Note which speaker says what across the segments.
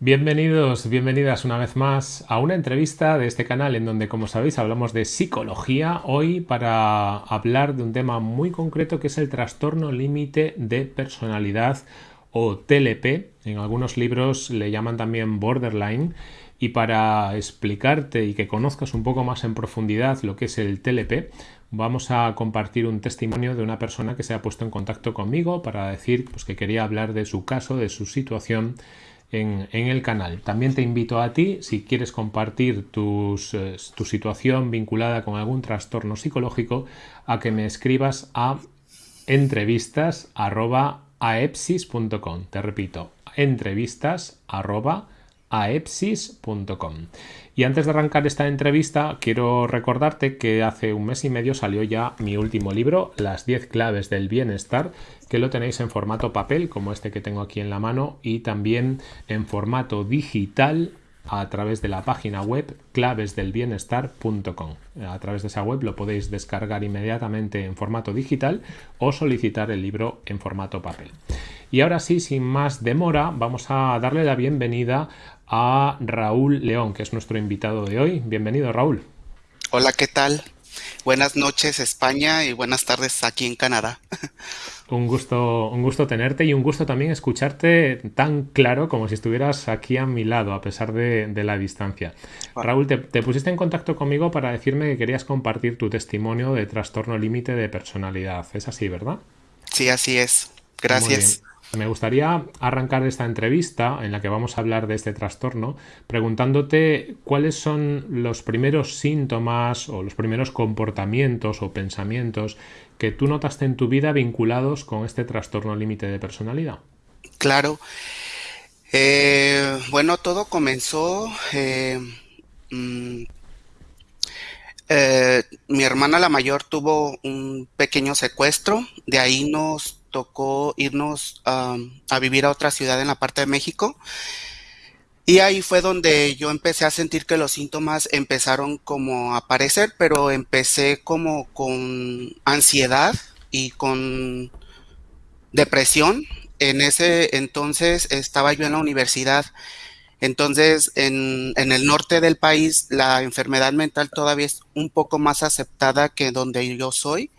Speaker 1: Bienvenidos, bienvenidas una vez más a una entrevista de este canal en donde, como sabéis, hablamos de psicología hoy para hablar de un tema muy concreto que es el trastorno límite de personalidad o TLP. En algunos libros le llaman también borderline. Y para explicarte y que conozcas un poco más en profundidad lo que es el TLP, vamos a compartir un testimonio de una persona que se ha puesto en contacto conmigo para decir pues, que quería hablar de su caso, de su situación en, el canal. También te invito a ti, si quieres compartir eh, tu situación vinculada con algún trastorno psicológico, a que me escribas a entrevistas.aepsis.com. Te repito, entrevistas.aepsis.com aepsis.com. Y antes de arrancar esta entrevista, quiero recordarte que hace un mes y medio salió ya mi último libro, Las 10 claves del bienestar, que lo tenéis en formato papel, como este que tengo aquí en la mano, y también en formato digital a través de la página web clavesdelbienestar.com. A través de esa web lo podéis descargar inmediatamente en formato digital o solicitar el libro en formato papel. Y ahora sí, sin más demora, vamos a darle la bienvenida a Raúl León, que es nuestro invitado de hoy. Bienvenido, Raúl.
Speaker 2: Hola, ¿qué tal? Buenas noches, España, y buenas tardes aquí en Canadá.
Speaker 1: Un gusto, un gusto tenerte y un gusto también escucharte tan claro como si estuvieras aquí a mi lado, a pesar de, la distancia. Ah. Raúl, te, te, pusiste en contacto conmigo para decirme que querías compartir tu testimonio de trastorno límite de personalidad. Es así, ¿verdad?
Speaker 2: Sí, así es. Gracias.
Speaker 1: Me gustaría arrancar esta entrevista en la que vamos a hablar de este trastorno preguntándote cuáles son los primeros síntomas o los primeros comportamientos o pensamientos que tú notaste en tu vida vinculados con este trastorno límite de personalidad.
Speaker 2: Claro. Eh, bueno, todo comenzó... Eh, mm, eh, mi hermana la mayor tuvo un pequeño secuestro, de ahí nos tocó irnos a vivir a otra ciudad en la parte de México. Y ahí fue donde yo empecé a sentir que los síntomas empezaron como a aparecer, pero empecé como con ansiedad y con depresión. En ese entonces estaba yo en la universidad. Entonces, en, el norte del país, la enfermedad mental todavía es un poco más aceptada que donde yo soy.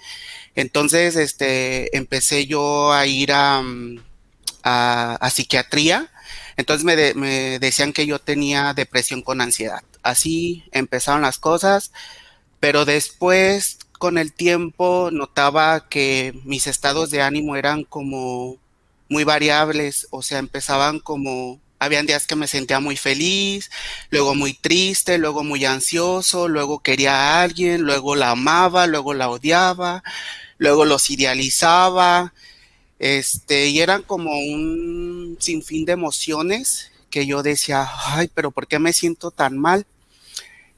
Speaker 2: Entonces, este, empecé yo a ir a, a, psiquiatría. Entonces me, me, decían que yo tenía depresión con ansiedad. Así empezaron las cosas, pero después, con el tiempo, notaba que mis estados de ánimo eran como muy variables, o sea, empezaban como habían días que me sentía muy feliz, luego muy triste, luego muy ansioso, luego quería a alguien, luego la amaba, luego la odiaba, luego los idealizaba, este, y eran como un sinfín de emociones que yo decía, ay, pero ¿por qué me siento tan mal?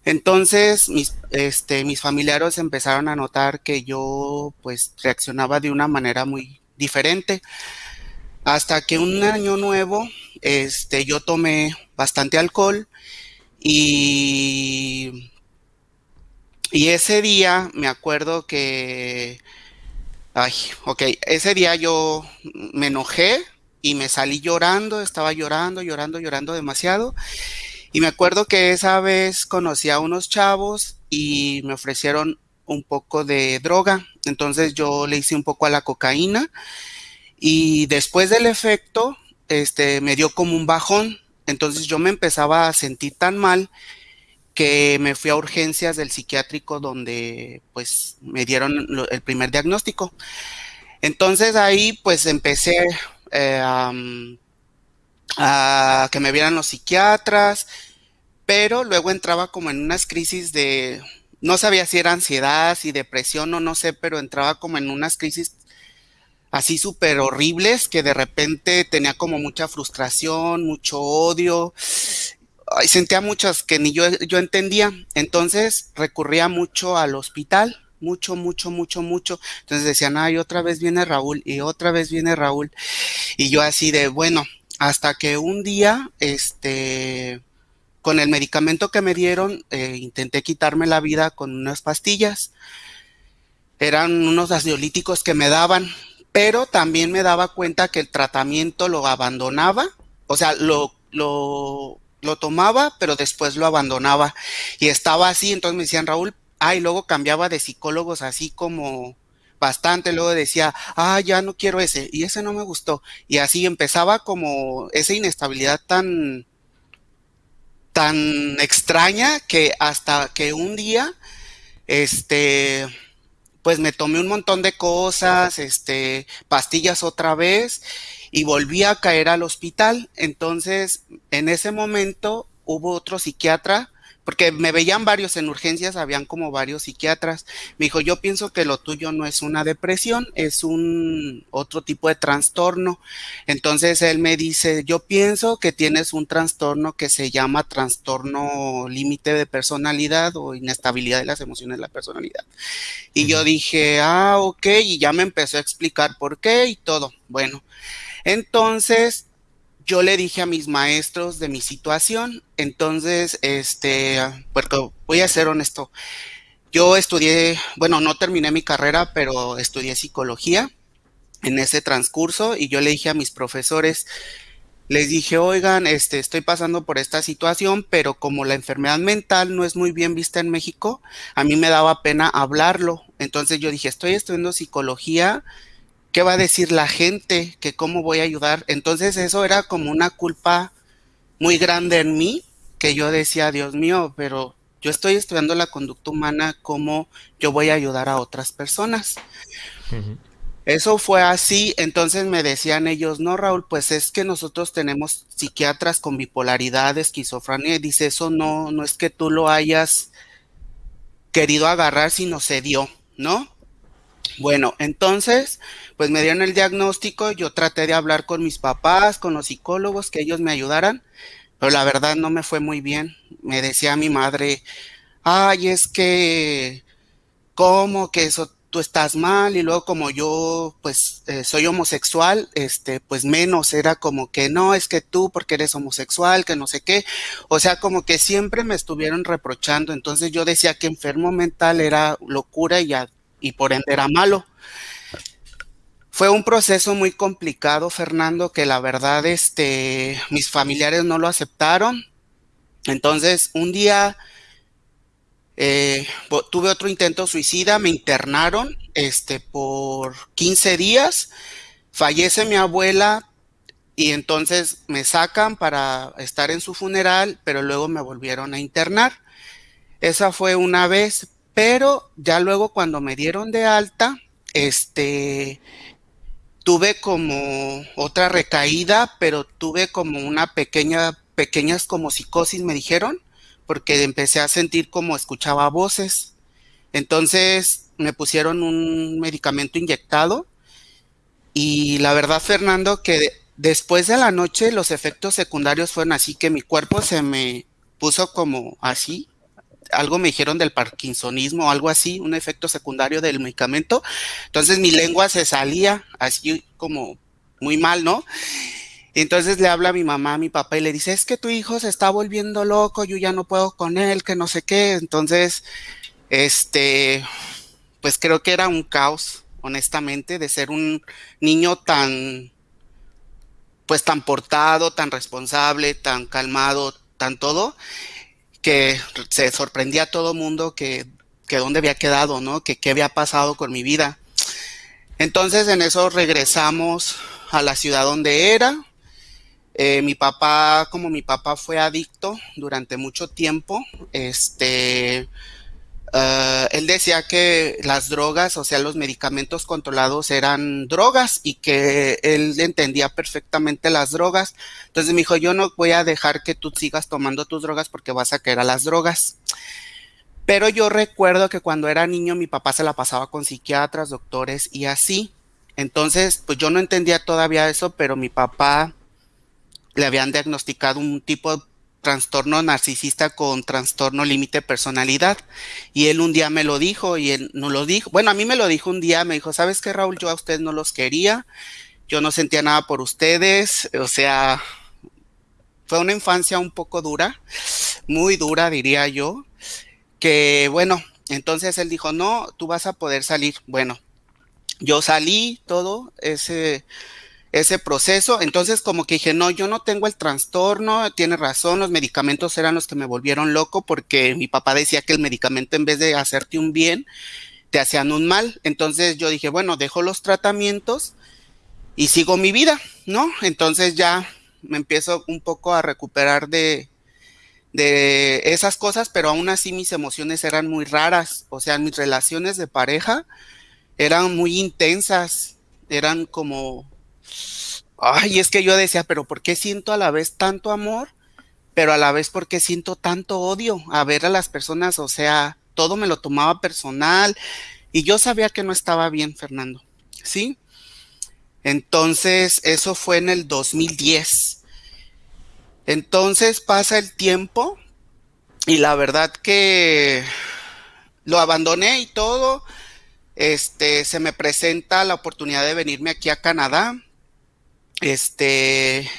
Speaker 2: Entonces mis, este, mis familiares empezaron a notar que yo pues reaccionaba de una manera muy diferente. Hasta que un año nuevo, este, yo tomé bastante alcohol y, y ese día me acuerdo que Ay, ok, ese día yo me enojé y me salí llorando, estaba llorando, llorando, llorando demasiado. Y me acuerdo que esa vez conocí a unos chavos y me ofrecieron un poco de droga. Entonces yo le hice un poco a la cocaína y después del efecto, este, me dio como un bajón. Entonces yo me empezaba a sentir tan mal que me fui a urgencias del psiquiátrico donde pues me dieron el primer diagnóstico. Entonces ahí pues empecé eh, a que me vieran los psiquiatras, pero luego entraba como en unas crisis de, no sabía si era ansiedad, si depresión o no sé, pero entraba como en unas crisis así súper horribles que de repente tenía como mucha frustración, mucho odio sentía muchas que ni yo, yo entendía. Entonces recurría mucho al hospital, mucho, mucho, mucho, mucho. Entonces decían, ay, otra vez viene Raúl y otra vez viene Raúl. Y yo así de, bueno, hasta que un día, este, con el medicamento que me dieron, eh, intenté quitarme la vida con unas pastillas. Eran unos ansiolíticos que me daban, pero también me daba cuenta que el tratamiento lo abandonaba, o sea, lo lo, tomaba, pero después lo abandonaba. Y estaba así, entonces me decían, Raúl, ah, y luego cambiaba de psicólogos así como bastante, luego decía, ah, ya no quiero ese, y ese no me gustó, y así empezaba como esa inestabilidad tan, tan extraña que hasta que un día, este, pues me tomé un montón de cosas, este, pastillas otra vez y volví a caer al hospital. Entonces, en ese momento hubo otro psiquiatra porque me veían varios en urgencias, habían como varios psiquiatras. Me dijo, yo pienso que lo tuyo no es una depresión, es un otro tipo de trastorno. Entonces él me dice, yo pienso que tienes un trastorno que se llama trastorno límite de personalidad o inestabilidad de las emociones de la personalidad. Y yo dije, ah, ok, y ya me empezó a explicar por qué y todo. Bueno, entonces yo le dije a mis maestros de mi situación, entonces, este, porque voy a ser honesto, yo estudié, bueno, no terminé mi carrera, pero estudié psicología en ese transcurso y yo le dije a mis profesores, les dije, oigan, este, estoy pasando por esta situación, pero como la enfermedad mental no es muy bien vista en México, a mí me daba pena hablarlo. Entonces yo dije, estoy estudiando psicología, ¿qué va a decir la gente? ¿Que cómo voy a ayudar? Entonces eso era como una culpa muy grande en mí, que yo decía, Dios mío, pero yo estoy estudiando la conducta humana, ¿cómo yo voy a ayudar a otras personas? Eso fue así, entonces me decían ellos, no, Raúl, pues es que nosotros tenemos psiquiatras con bipolaridad, esquizofrenia, y dice, eso no, no es que tú lo hayas querido agarrar, sino se dio, ¿no? Bueno, entonces, pues me dieron el diagnóstico, yo traté de hablar con mis papás, con los psicólogos, que ellos me ayudaran, pero la verdad no me fue muy bien. Me decía mi madre, ay, es que, ¿cómo que eso tú estás mal? Y luego como yo, pues, eh, soy homosexual, este, pues menos, era como que no, es que tú porque eres homosexual, que no sé qué. O sea, como que siempre me estuvieron reprochando. Entonces yo decía que enfermo mental era locura y ya y por ende era malo. Fue un proceso muy complicado, Fernando, que la verdad, este, mis familiares no lo aceptaron. Entonces, un día eh, tuve otro intento suicida, me internaron, este, por 15 días. Fallece mi abuela y entonces me sacan para estar en su funeral, pero luego me volvieron a internar. Esa fue una vez, pero ya luego cuando me dieron de alta, este, tuve como otra recaída, pero tuve como una pequeña, pequeñas como psicosis, me dijeron, porque empecé a sentir como escuchaba voces. Entonces me pusieron un medicamento inyectado y la verdad, Fernando, que después de la noche los efectos secundarios fueron así que mi cuerpo se me puso como así, algo me dijeron del parkinsonismo o algo así, un efecto secundario del medicamento. Entonces mi lengua se salía así como muy mal, ¿no? Entonces le habla a mi mamá, a mi papá y le dice, es que tu hijo se está volviendo loco, yo ya no puedo con él, que no sé qué. Entonces, este, pues creo que era un caos, honestamente, de ser un niño tan, pues tan portado, tan responsable, tan calmado, tan todo que se sorprendía a todo mundo que, que dónde había quedado, ¿no? Que qué había pasado con mi vida. Entonces en eso regresamos a la ciudad donde era. Eh, mi papá, como mi papá fue adicto durante mucho tiempo, este, Uh, él decía que las drogas, o sea, los medicamentos controlados eran drogas y que él entendía perfectamente las drogas. Entonces me dijo, yo no voy a dejar que tú sigas tomando tus drogas porque vas a caer a las drogas. Pero yo recuerdo que cuando era niño mi papá se la pasaba con psiquiatras, doctores y así. Entonces, pues yo no entendía todavía eso, pero mi papá le habían diagnosticado un tipo trastorno narcisista con trastorno límite personalidad. Y él un día me lo dijo y él no lo dijo. Bueno, a mí me lo dijo un día, me dijo, ¿sabes qué, Raúl? Yo a ustedes no los quería, yo no sentía nada por ustedes, o sea, fue una infancia un poco dura, muy dura, diría yo, que bueno, entonces él dijo, no, tú vas a poder salir. Bueno, yo salí todo ese ese proceso. Entonces como que dije, no, yo no tengo el trastorno, tiene razón, los medicamentos eran los que me volvieron loco porque mi papá decía que el medicamento en vez de hacerte un bien, te hacían un mal. Entonces yo dije, bueno, dejo los tratamientos y sigo mi vida, ¿no? Entonces ya me empiezo un poco a recuperar de, de esas cosas, pero aún así mis emociones eran muy raras. O sea, mis relaciones de pareja eran muy intensas, eran como Ay, es que yo decía, pero ¿por qué siento a la vez tanto amor? Pero a la vez, ¿por qué siento tanto odio a ver a las personas? O sea, todo me lo tomaba personal y yo sabía que no estaba bien, Fernando. ¿Sí? Entonces, eso fue en el 2010. Entonces pasa el tiempo y la verdad que lo abandoné y todo. Este, se me presenta la oportunidad de venirme aquí a Canadá este,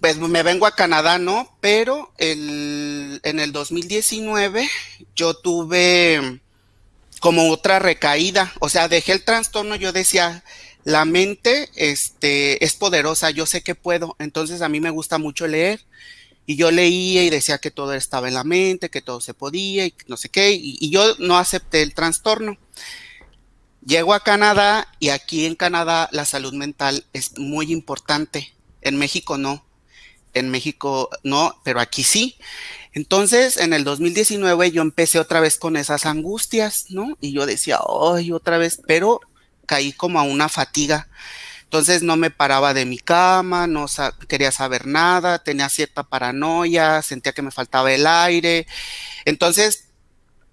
Speaker 2: pues me vengo a Canadá, ¿no? Pero el, en el 2019 yo tuve como otra recaída, o sea, dejé el trastorno, yo decía, la mente este, es poderosa, yo sé que puedo, entonces a mí me gusta mucho leer. Y yo leía y decía que todo estaba en la mente, que todo se podía y no sé qué, y, y yo no acepté el trastorno. Llego a Canadá y aquí en Canadá la salud mental es muy importante. En México no. En México no, pero aquí sí. Entonces, en el 2019 yo empecé otra vez con esas angustias, ¿no? Y yo decía, ay, otra vez, pero caí como a una fatiga. Entonces no me paraba de mi cama, no quería saber nada, tenía cierta paranoia, sentía que me faltaba el aire. Entonces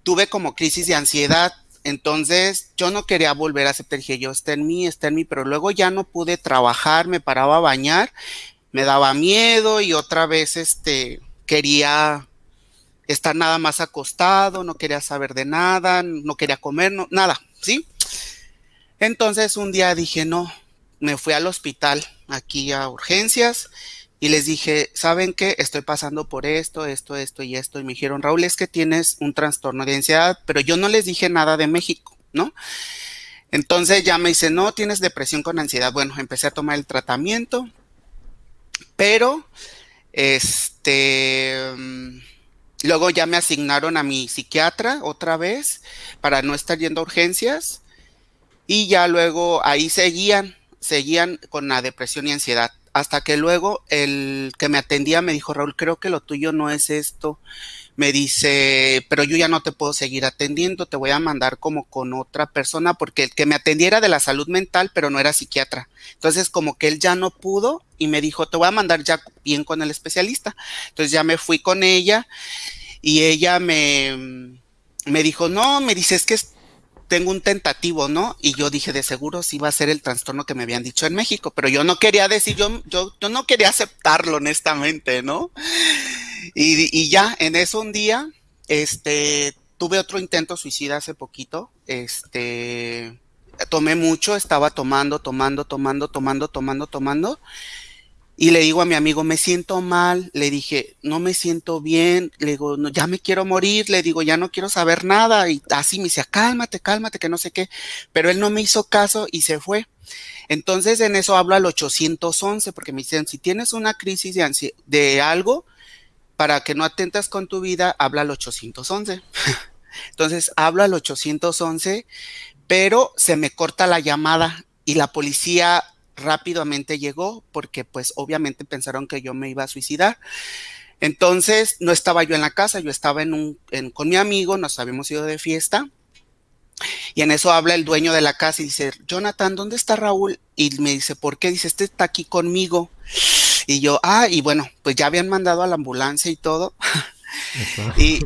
Speaker 2: tuve como crisis de ansiedad entonces yo no quería volver a aceptar, dije yo, está en mí, está en mí, pero luego ya no pude trabajar, me paraba a bañar, me daba miedo y otra vez este quería estar nada más acostado, no quería saber de nada, no quería comer, nada, ¿sí? Entonces un día dije, no, me fui al hospital aquí a urgencias y les dije, ¿saben qué? Estoy pasando por esto, esto, esto y esto. Y me dijeron, Raúl, es que tienes un trastorno de ansiedad, pero yo no les dije nada de México, ¿no? Entonces ya me dice, no, tienes depresión con ansiedad. Bueno, empecé a tomar el tratamiento, pero, este, mm, luego ya me asignaron a mi psiquiatra otra vez para no estar yendo a urgencias. Y ya luego ahí seguían, seguían con la depresión y ansiedad hasta que luego el que me atendía me dijo, Raúl, creo que lo tuyo no es esto. Me dice, pero yo ya no te puedo seguir atendiendo, te voy a mandar como con otra persona, porque el que me atendiera de la salud mental, pero no era psiquiatra. Entonces, como que él ya no pudo y me dijo, te voy a mandar ya bien con el especialista. Entonces ya me fui con ella y ella me, me dijo, no, me dice, es que tengo un tentativo, ¿no? Y yo dije, de seguro sí va a ser el trastorno que me habían dicho en México, pero yo no quería decir, yo, yo, no quería aceptarlo honestamente, ¿no? Y, y ya, en eso un día, este, tuve otro intento suicida hace poquito, este, tomé mucho, estaba tomando, tomando, tomando, tomando, tomando, tomando, y le digo a mi amigo, me siento mal, le dije, no me siento bien, le digo, no, ya me quiero morir, le digo, ya no quiero saber nada, y así me decía, cálmate, cálmate, que no sé qué, pero él no me hizo caso y se fue. Entonces en eso hablo al 811, porque me dicen, si tienes una crisis de, de algo, para que no atentas con tu vida, habla al 811. Entonces hablo al 811, pero se me corta la llamada y la policía rápidamente llegó porque pues obviamente pensaron que yo me iba a suicidar. Entonces no estaba yo en la casa, yo estaba en un, con mi amigo, nos habíamos ido de fiesta. Y en eso habla el dueño de la casa y dice, Jonathan, ¿dónde está Raúl? Y me dice, ¿por qué? Dice, este está aquí conmigo. Y yo, ah, y bueno, pues ya habían mandado a la ambulancia y todo. y,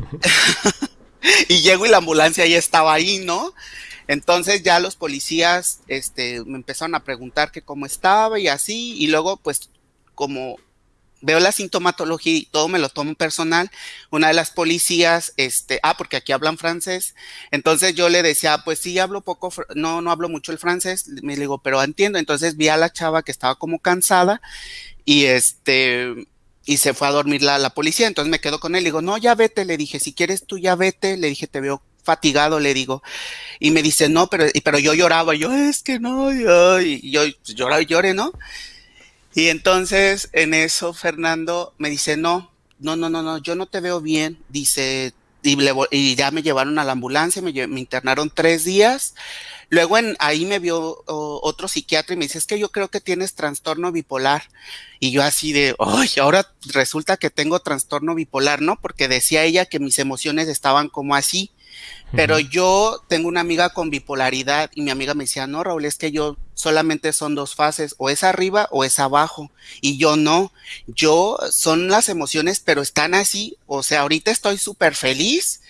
Speaker 2: y llego y la ambulancia ya estaba ahí, ¿no? Entonces ya los policías este, me empezaron a preguntar que cómo estaba y así, y luego pues como veo la sintomatología y todo me lo tomo personal, una de las policías, este, ah, porque aquí hablan francés, entonces yo le decía, pues sí, hablo poco, no, no hablo mucho el francés, me digo, pero entiendo, entonces vi a la chava que estaba como cansada y este, y se fue a dormir la, la policía, entonces me quedo con él, le digo, no, ya vete, le dije, si quieres tú ya vete, le dije, te veo fatigado, le digo. Y me dice, no, pero, pero yo lloraba, yo, es que no, yo, y yo pues, lloraba y lloré, ¿no? Y entonces en eso Fernando me dice, no, no, no, no, no, yo no te veo bien. Dice, y, ya me llevaron a la ambulancia, me, me internaron tres días. Luego en, ahí me vio otro psiquiatra y me dice, es que yo creo que tienes trastorno bipolar. Y yo así de, ay, ahora resulta que tengo trastorno bipolar, ¿no? Porque decía ella que mis emociones estaban como así. Pero yo tengo una amiga con bipolaridad y mi amiga me decía, no, Raúl, es que yo solamente son dos fases, o es arriba o es abajo. Y yo no, yo son las emociones, pero están así. O sea, ahorita estoy súper feliz,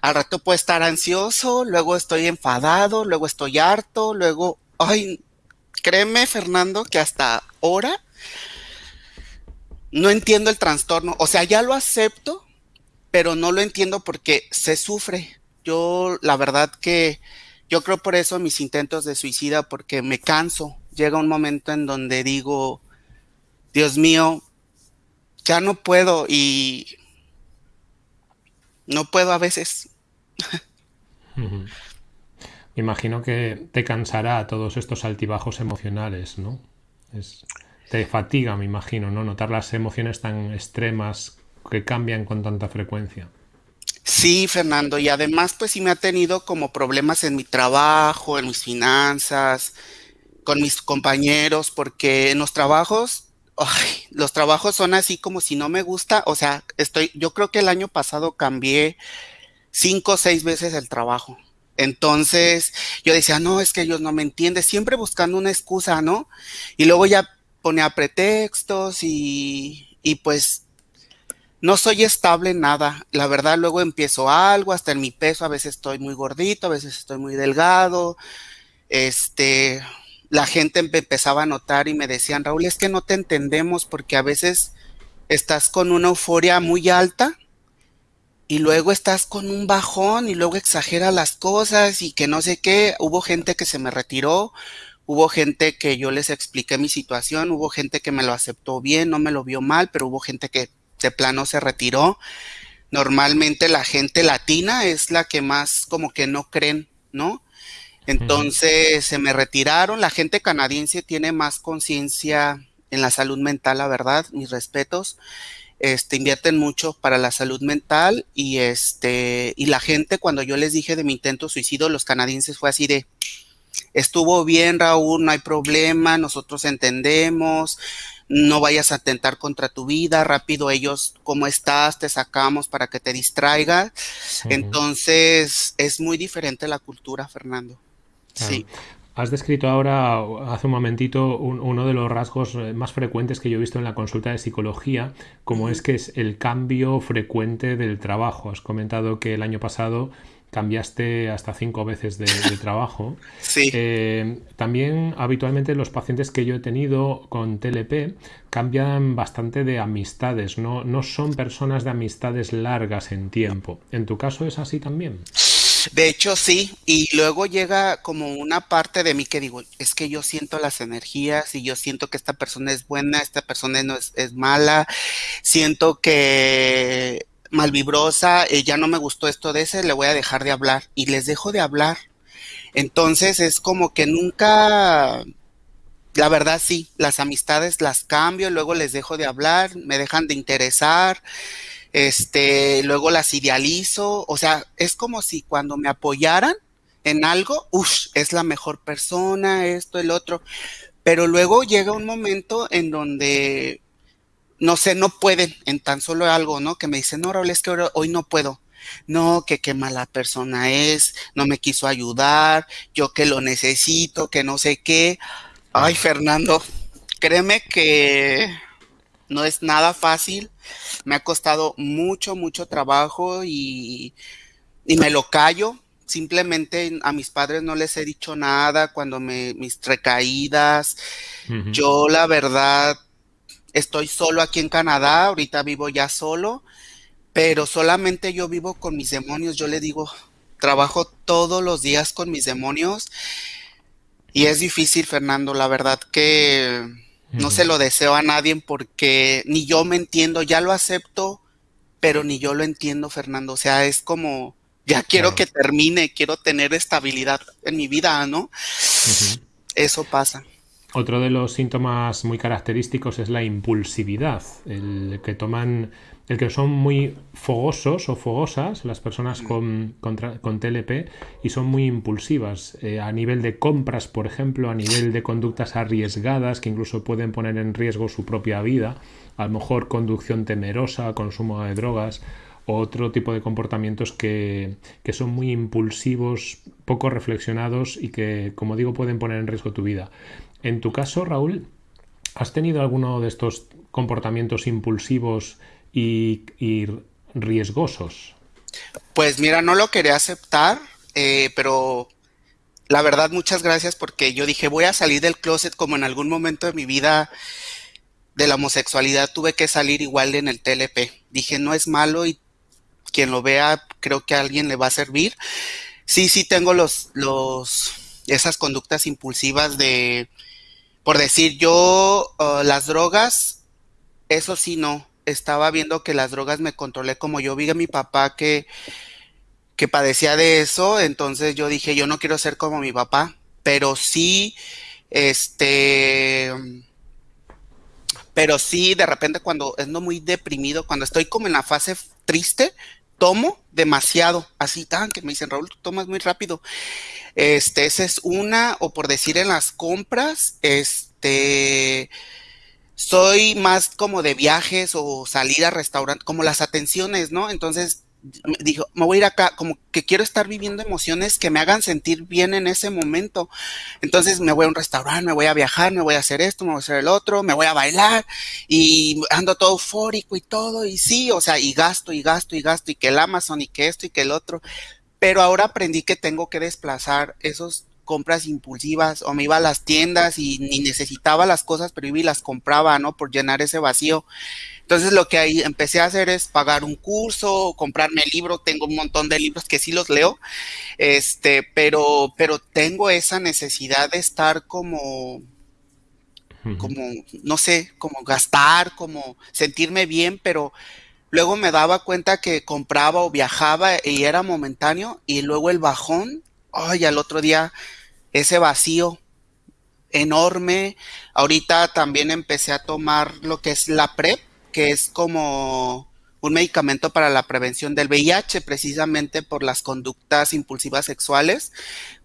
Speaker 2: al rato puedo estar ansioso, luego estoy enfadado, luego estoy harto, luego, ay, créeme, Fernando, que hasta ahora no entiendo el trastorno. O sea, ya lo acepto, pero no lo entiendo porque se sufre yo la verdad que yo creo por eso mis intentos de suicida, porque me canso. Llega un momento en donde digo, Dios mío, ya no puedo y no puedo a veces.
Speaker 1: Me imagino que te cansará todos estos altibajos emocionales, ¿no? te fatiga, me imagino, ¿no? Notar las emociones tan extremas que cambian con tanta frecuencia.
Speaker 2: Sí, Fernando, y además pues sí me ha tenido como problemas en mi trabajo, en mis finanzas, con mis compañeros, porque en los trabajos, ay, los trabajos son así como si no me gusta, o sea, estoy, yo creo que el año pasado cambié cinco o seis veces el trabajo. Entonces yo decía, no, es que ellos no me entienden, siempre buscando una excusa, ¿no? Y luego ya ponía pretextos y, y pues no soy estable en nada. La verdad, luego empiezo algo, hasta en mi peso, a veces estoy muy gordito, a veces estoy muy delgado. Este, la gente empezaba a notar y me decían, Raúl, es que no te entendemos porque a veces estás con una euforia muy alta y luego estás con un bajón y luego exagera las cosas y que no sé qué. Hubo gente que se me retiró, hubo gente que yo les expliqué mi situación, hubo gente que me lo aceptó bien, no me lo vio mal, pero hubo gente que de plano se retiró. Normalmente la gente latina es la que más como que no creen, ¿no? Entonces se me retiraron. La gente canadiense tiene más conciencia en la salud mental, la verdad, mis respetos. Este, invierten mucho para la salud mental y este, y la gente cuando yo les dije de mi intento suicidio, los canadienses fue así de, estuvo bien Raúl, no hay problema, nosotros entendemos, no vayas a atentar contra tu vida, rápido ellos, ¿cómo estás? Te sacamos para que te distraiga. Entonces, es muy diferente la cultura, Fernando. Sí.
Speaker 1: Has descrito ahora, hace un momentito, uno de los rasgos eh, más frecuentes que yo he visto en la consulta de psicología, como es que es el cambio frecuente del trabajo. Has comentado que el año pasado cambiaste hasta cinco veces de, trabajo.
Speaker 2: Sí.
Speaker 1: Eh, también habitualmente los pacientes que yo he tenido con TLP cambian bastante de amistades, no, no son personas de amistades largas en tiempo. ¿En tu caso es así también?
Speaker 2: De hecho, sí, y luego llega como una parte de mí que digo, es que yo siento las energías y yo siento que esta persona es buena, esta persona no es, es mala, siento que malvibrosa, eh, ya no me gustó esto de ese, le voy a dejar de hablar. Y les dejo de hablar. Entonces es como que nunca, la verdad sí, las amistades las cambio, luego les dejo de hablar, me dejan de interesar, este, luego las idealizo, o sea, es como si cuando me apoyaran en algo, uff, es la mejor persona, esto, el otro, pero luego llega un momento en donde no sé, no pueden en tan solo algo, ¿no? Que me dicen, no, Raúl, es que hoy no puedo. No, que qué mala persona es, no me quiso ayudar, yo que lo necesito, que no sé qué. Ay, Fernando, créeme que no es nada fácil. Me ha costado mucho, mucho trabajo y, y me lo callo. Simplemente a mis padres no les he dicho nada cuando me, mis recaídas. Yo la verdad estoy solo aquí en Canadá, ahorita vivo ya solo, pero solamente yo vivo con mis demonios, yo le digo, trabajo todos los días con mis demonios y es difícil, Fernando, la verdad que no se lo deseo a nadie porque ni yo me entiendo, ya lo acepto, pero ni yo lo entiendo, Fernando, o sea, es como Ya quiero que termine, quiero tener estabilidad en mi vida, ¿no? Eso pasa.
Speaker 1: Otro de los síntomas muy característicos es la impulsividad, el que toman, el que son muy fogosos o fogosas las personas con, con, TLP y son muy impulsivas eh, a nivel de compras, por ejemplo, a nivel de conductas arriesgadas que incluso pueden poner en riesgo su propia vida, a lo mejor conducción temerosa, consumo de drogas otro tipo de comportamientos que, que son muy impulsivos, poco reflexionados y que, como digo, pueden poner en riesgo tu vida. En tu caso, Raúl, ¿has tenido alguno de estos comportamientos impulsivos y, riesgosos?
Speaker 2: Pues mira, no lo quería aceptar, eh, pero la verdad muchas gracias porque yo dije voy a salir del closet como en algún momento de mi vida de la homosexualidad tuve que salir igual en el TLP. Dije no es malo y quien lo vea creo que a alguien le va a servir. Sí, sí tengo los, los, esas conductas impulsivas de por decir yo, uh, las drogas, eso sí no. Estaba viendo que las drogas me controlé como yo vi a mi papá que, que padecía de eso, entonces yo dije, yo no quiero ser como mi papá, pero sí, este, pero sí, de repente cuando ando muy deprimido, cuando estoy como en la fase triste, tomo demasiado, así tan que me dicen, Raúl, tú tomas muy rápido. Este, esa es una, o por decir en las compras, este, soy más como de viajes o salir a restaurantes, como las atenciones, ¿no? Entonces, dijo, me voy a ir acá, como que quiero estar viviendo emociones que me hagan sentir bien en ese momento. Entonces me voy a un restaurante, me voy a viajar, me voy a hacer esto, me voy a hacer el otro, me voy a bailar y ando todo eufórico y todo, y sí, o sea, y gasto y gasto y gasto y que el Amazon y que esto y que el otro. Pero ahora aprendí que tengo que desplazar esos compras impulsivas o me iba a las tiendas y ni necesitaba las cosas, pero iba y las compraba, ¿no? Por llenar ese vacío. Entonces lo que ahí empecé a hacer es pagar un curso, comprarme libro, tengo un montón de libros que sí los leo, este, pero, pero tengo esa necesidad de estar como, como, no sé, como gastar, como sentirme bien, pero luego me daba cuenta que compraba o viajaba y era momentáneo y luego el bajón, ay, al otro día ese vacío enorme. Ahorita también empecé a tomar lo que es la PrEP, que es como un medicamento para la prevención del VIH, precisamente por las conductas impulsivas sexuales.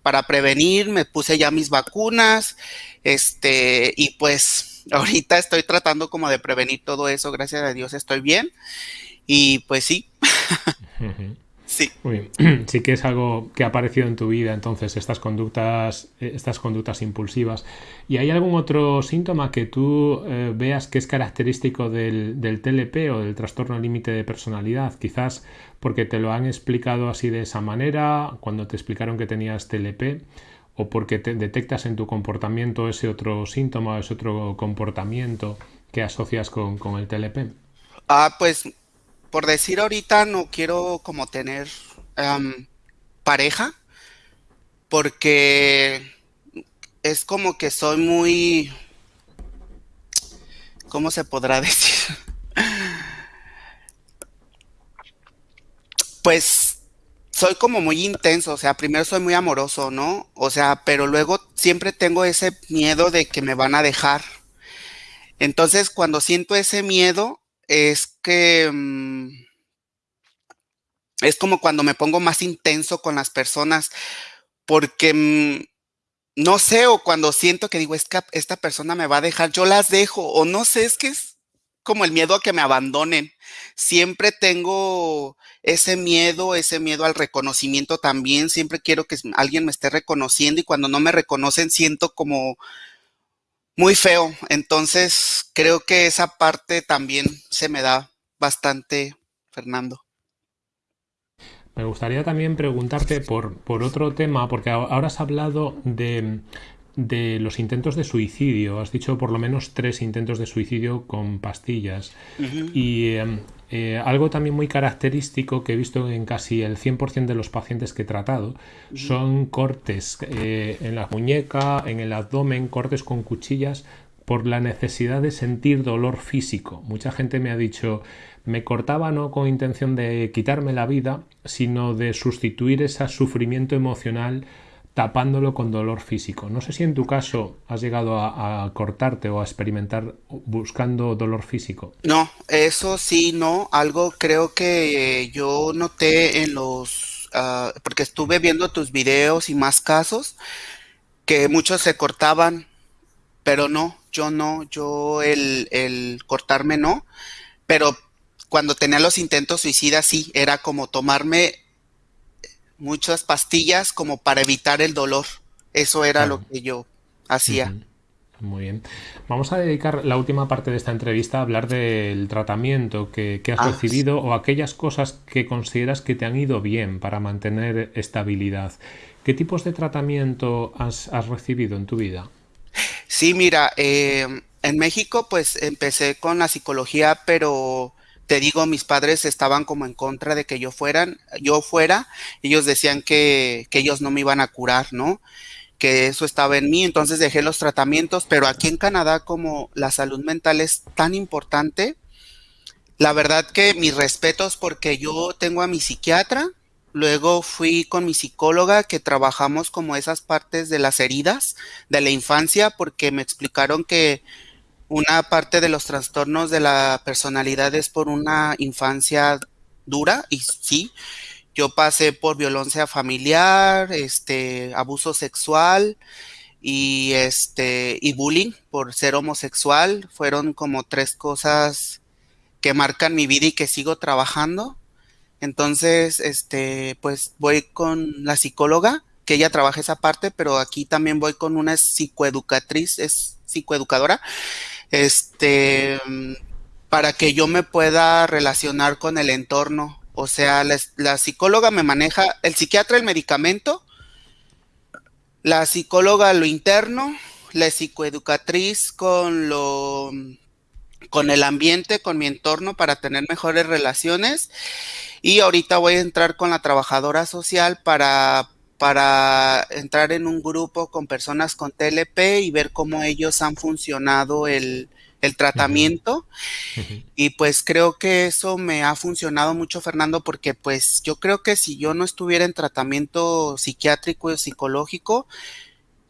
Speaker 2: Para prevenir, me puse ya mis vacunas, este, y pues ahorita estoy tratando como de prevenir todo eso, gracias a Dios estoy bien. Y pues sí.
Speaker 1: Sí. Sí que es algo que ha aparecido en tu vida, entonces, estas conductas, eh, estas conductas impulsivas. ¿Y hay algún otro síntoma que tú eh, veas que es característico del, TLP o del trastorno límite de personalidad? Quizás porque te lo han explicado así de esa manera, cuando te explicaron que tenías TLP, o porque te detectas en tu comportamiento ese otro síntoma, ese otro comportamiento que asocias con, con el TLP.
Speaker 2: Ah, pues por decir ahorita no quiero como tener pareja porque es como que soy muy, ¿cómo se podrá decir? Pues soy como muy intenso, o sea, primero soy muy amoroso, ¿no? O sea, pero luego siempre tengo ese miedo de que me van a dejar. Entonces, cuando siento ese miedo, es que mm, es como cuando me pongo más intenso con las personas, porque mm, no sé, o cuando siento que digo, es que esta persona me va a dejar, yo las dejo, o no sé, es que es como el miedo a que me abandonen. Siempre tengo ese miedo, ese miedo al reconocimiento también, siempre quiero que alguien me esté reconociendo y cuando no me reconocen siento como muy feo. Entonces, creo que esa parte también se me da bastante, Fernando.
Speaker 1: Me gustaría también preguntarte por, por otro tema, porque ahora has hablado de, de, los intentos de suicidio. Has dicho por lo menos tres intentos de suicidio con pastillas. Y em, eh, algo también muy característico que he visto en casi el 100% de los pacientes que he tratado son cortes eh, en la muñeca, en el abdomen, cortes con cuchillas por la necesidad de sentir dolor físico. Mucha gente me ha dicho, me cortaba no con intención de quitarme la vida, sino de sustituir ese sufrimiento emocional tapándolo con dolor físico. No sé si en tu caso has llegado a, cortarte o a experimentar buscando dolor físico.
Speaker 2: No, eso sí, no. Algo creo que yo noté en los, ah, porque estuve viendo tus videos y más casos, que muchos se cortaban, pero no, yo no, yo el, el cortarme no, pero cuando tenía los intentos suicidas sí, era como tomarme muchas pastillas como para evitar el dolor. Eso era lo que yo hacía.
Speaker 1: Muy bien. Vamos a dedicar la última parte de esta entrevista a hablar del tratamiento que, has ah, recibido o aquellas cosas que consideras que te han ido bien para mantener estabilidad. ¿Qué tipos de tratamiento has, recibido en tu vida?
Speaker 2: Sí, mira, eh, en México pues empecé con la psicología, pero te digo, mis padres estaban como en contra de que yo fueran, yo fuera, ellos decían que, que ellos no me iban a curar, ¿no? que eso estaba en mí, entonces dejé los tratamientos, pero aquí en Canadá como la salud mental es tan importante, la verdad que mis respetos porque yo tengo a mi psiquiatra, luego fui con mi psicóloga que trabajamos como esas partes de las heridas de la infancia porque me explicaron que una parte de los trastornos de la personalidad es por una infancia dura y sí, yo pasé por violencia familiar, este, abuso sexual y este y bullying por ser homosexual, fueron como tres cosas que marcan mi vida y que sigo trabajando. Entonces, este, pues voy con la psicóloga, que ella trabaja esa parte, pero aquí también voy con una psicoeducatriz, es psicoeducadora, este, para que yo me pueda relacionar con el entorno. O sea, la, psicóloga me maneja, el psiquiatra el medicamento, la psicóloga lo interno, la psicoeducatriz con lo con el ambiente, con mi entorno para tener mejores relaciones. Y ahorita voy a entrar con la trabajadora social para para entrar en un grupo con personas con TLP y ver cómo ellos han funcionado el, tratamiento. Y pues creo que eso me ha funcionado mucho, Fernando, porque pues yo creo que si yo no estuviera en tratamiento psiquiátrico y psicológico,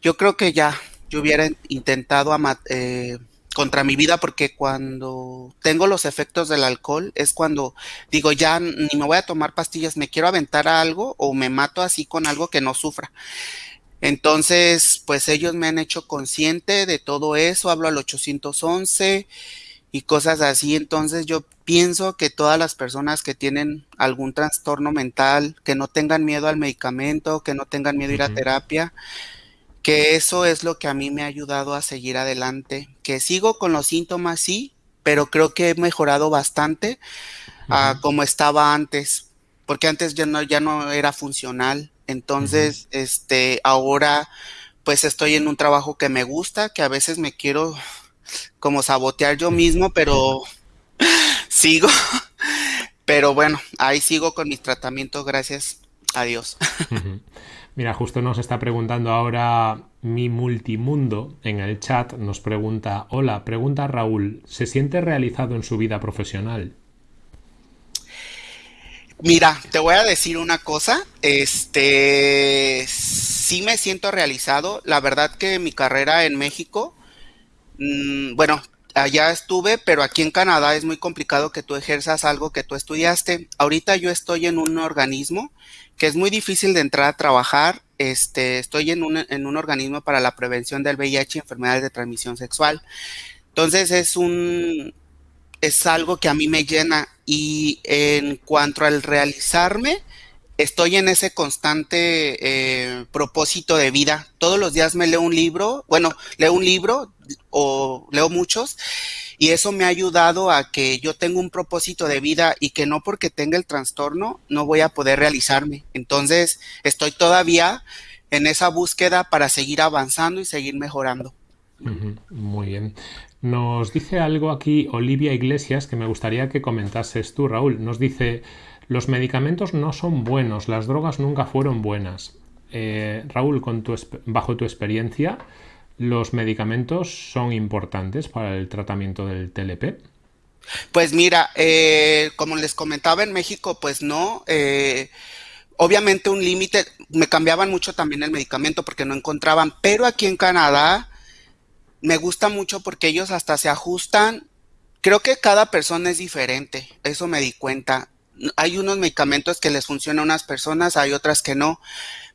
Speaker 2: yo creo que ya yo hubiera intentado eh, contra mi vida porque cuando tengo los efectos del alcohol es cuando digo ya ni me voy a tomar pastillas, me quiero aventar a algo o me mato así con algo que no sufra. Entonces, pues ellos me han hecho consciente de todo eso, hablo al 811 y cosas así. Entonces yo pienso que todas las personas que tienen algún trastorno mental, que no tengan miedo al medicamento, que no tengan miedo a ir a terapia, que eso es lo que a mí me ha ayudado a seguir adelante, que sigo con los síntomas, sí, pero creo que he mejorado bastante a como estaba antes, porque antes ya no, ya no era funcional, entonces, este, ahora pues estoy en un trabajo que me gusta, que a veces me quiero como sabotear yo mismo, pero sigo, pero bueno, ahí sigo con mis tratamientos, gracias a Dios.
Speaker 1: Mira, justo nos está preguntando ahora mi multimundo en el chat, nos pregunta, hola, pregunta Raúl, ¿se siente realizado en su vida profesional?
Speaker 2: Mira, te voy a decir una cosa, este, sí me siento realizado, la verdad que mi carrera en México, mm, bueno, allá estuve, pero aquí en Canadá es muy complicado que tú ejerzas algo que tú estudiaste. Ahorita yo estoy en un organismo que es muy difícil de entrar a trabajar. Este, estoy en un, en un organismo para la prevención del VIH y enfermedades de transmisión sexual. Entonces es un, es algo que a mí me llena y en cuanto al realizarme, estoy en ese constante eh, propósito de vida. Todos los días me leo un libro, bueno, leo un libro o leo muchos y eso me ha ayudado a que yo tenga un propósito de vida y que no porque tenga el trastorno no voy a poder realizarme. Entonces, estoy todavía en esa búsqueda para seguir avanzando y seguir mejorando.
Speaker 1: Muy bien. Nos dice algo aquí Olivia Iglesias que me gustaría que comentases tú, Raúl. Nos dice, los medicamentos no son buenos, las drogas nunca fueron buenas. Eh, Raúl, con tu, bajo tu experiencia, ¿Los medicamentos son importantes para el tratamiento del TLP?
Speaker 2: Pues mira, eh, como les comentaba en México, pues no. Eh, obviamente un límite, me cambiaban mucho también el medicamento porque no encontraban, pero aquí en Canadá me gusta mucho porque ellos hasta se ajustan. Creo que cada persona es diferente, eso me di cuenta. Hay unos medicamentos que les funcionan a unas personas, hay otras que no.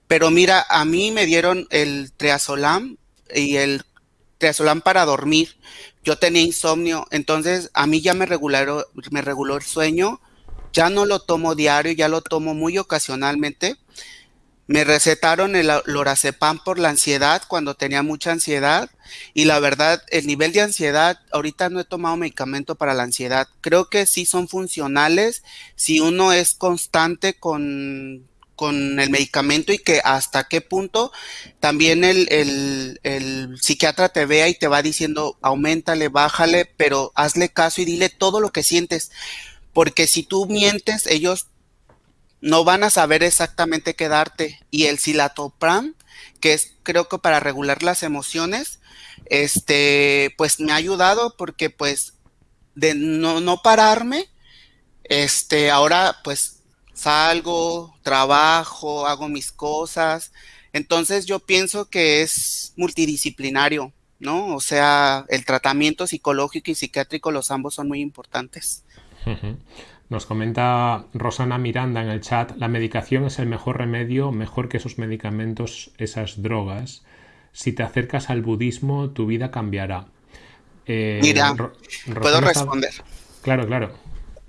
Speaker 2: Pero mira, a mí me dieron el triazolam y el triazolam para dormir. Yo tenía insomnio, entonces a mí ya me, me reguló el sueño ya no lo tomo diario, ya lo tomo muy ocasionalmente. Me recetaron el lorazepam por la ansiedad cuando tenía mucha ansiedad y la verdad, el nivel de ansiedad, ahorita no he tomado medicamento para la ansiedad. Creo que sí son funcionales si uno es constante con, con el medicamento y que hasta qué punto también el, el, el, psiquiatra te vea y te va diciendo, aumentale, bájale, pero hazle caso y dile todo lo que sientes porque si tú mientes, ellos no van a saber exactamente qué darte. Y el silatopram, que es creo que para regular las emociones, este, pues me ha ayudado porque pues de no, no pararme, este, ahora pues salgo, trabajo, hago mis cosas. Entonces yo pienso que es multidisciplinario, ¿no? O sea, el tratamiento psicológico y psiquiátrico, los ambos son muy importantes.
Speaker 1: Nos comenta Rosana Miranda en el chat, la medicación es el mejor remedio, mejor que esos medicamentos, esas drogas. Si te acercas al budismo, tu vida cambiará.
Speaker 2: Eh, Mira, puedo responder.
Speaker 1: Claro, claro.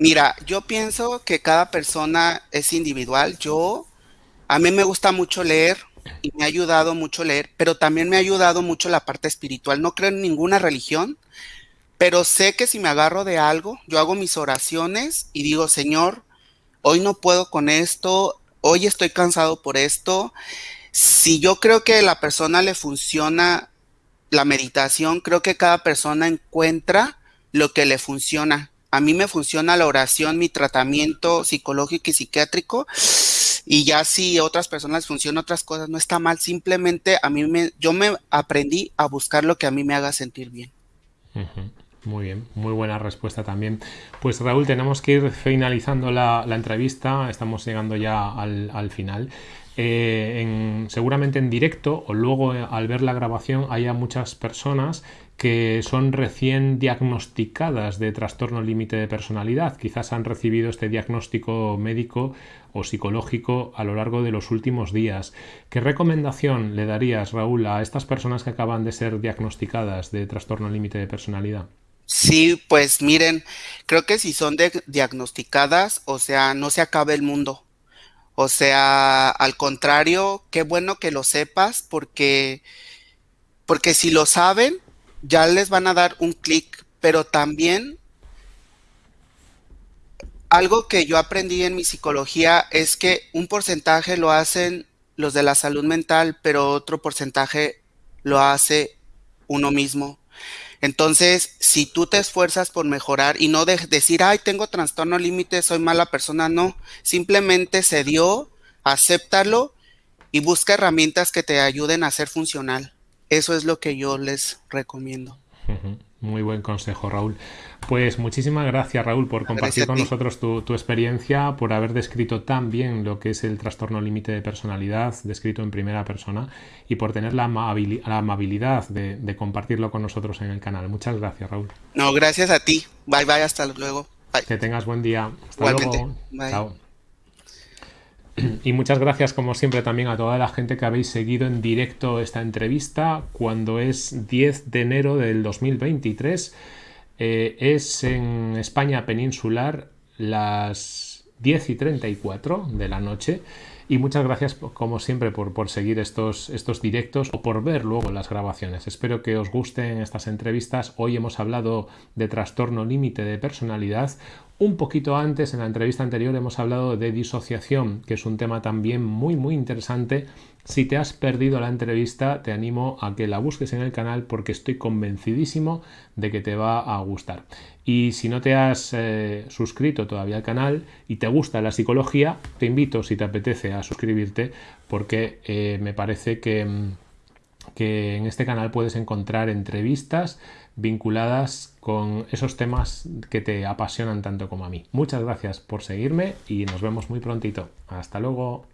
Speaker 2: Mira, yo pienso que cada persona es individual. Yo, a mí me gusta mucho leer y me ha ayudado mucho leer, pero también me ha ayudado mucho la parte espiritual. No creo en ninguna religión, pero sé que si me agarro de algo, yo hago mis oraciones y digo, Señor, hoy no puedo con esto, hoy estoy cansado por esto. Si yo creo que a la persona le funciona la meditación, creo que cada persona encuentra lo que le funciona. A mí me funciona la oración, mi tratamiento psicológico y psiquiátrico. Y ya si otras personas funcionan otras cosas, no está mal. Simplemente a mí me, yo me aprendí a buscar lo que a mí me haga sentir bien.
Speaker 1: Muy bien, muy buena respuesta también. Pues Raúl, tenemos que ir finalizando la, entrevista, estamos llegando ya al, final. Eh, seguramente en directo o luego eh, al ver la grabación haya muchas personas que son recién diagnosticadas de trastorno límite de personalidad. Quizás han recibido este diagnóstico médico o psicológico a lo largo de los últimos días. ¿Qué recomendación le darías, Raúl, a estas personas que acaban de ser diagnosticadas de trastorno límite de personalidad?
Speaker 2: Sí, pues miren, creo que si son diagnosticadas, o sea, no se acaba el mundo. O sea, al contrario, qué bueno que lo sepas porque, porque si lo saben, ya les van a dar un clic, pero también algo que yo aprendí en mi psicología es que un porcentaje lo hacen los de la salud mental, pero otro porcentaje lo hace uno mismo. Entonces, si tú te esfuerzas por mejorar y no de decir, ay, tengo trastorno límite, soy mala persona, no, simplemente se dio, acéptalo y busca herramientas que te ayuden a ser funcional. Eso es lo que yo les recomiendo.
Speaker 1: Muy buen consejo, Raúl. Pues muchísimas gracias, Raúl, por compartir con nosotros tu, experiencia, por haber descrito tan bien lo que es el trastorno límite de personalidad, descrito en primera persona, y por tener la, amabilidad de, compartirlo con nosotros en el canal. Muchas gracias, Raúl.
Speaker 2: No, gracias a ti. Bye, bye, hasta luego.
Speaker 1: Que tengas buen día. Hasta luego. Chao. Y muchas gracias, como siempre, también a toda la gente que habéis seguido en directo esta entrevista cuando es 10 de enero del 2023. Eh, es en España peninsular las 10 y 34 de la noche. Y muchas gracias, como siempre, por, por, seguir estos, estos directos o por ver luego las grabaciones. Espero que os gusten estas entrevistas. Hoy hemos hablado de trastorno límite de personalidad. Un poquito antes, en la entrevista anterior, hemos hablado de disociación, que es un tema también muy, muy interesante. Si te has perdido la entrevista, te animo a que la busques en el canal porque estoy convencidísimo de que te va a gustar. Y si no te has eh, suscrito todavía al canal y te gusta la psicología, te invito, si te apetece, a suscribirte porque eh, me parece que mm, que en este canal puedes encontrar entrevistas vinculadas con esos temas que te apasionan tanto como a mí. Muchas gracias por seguirme y nos vemos muy prontito. Hasta luego.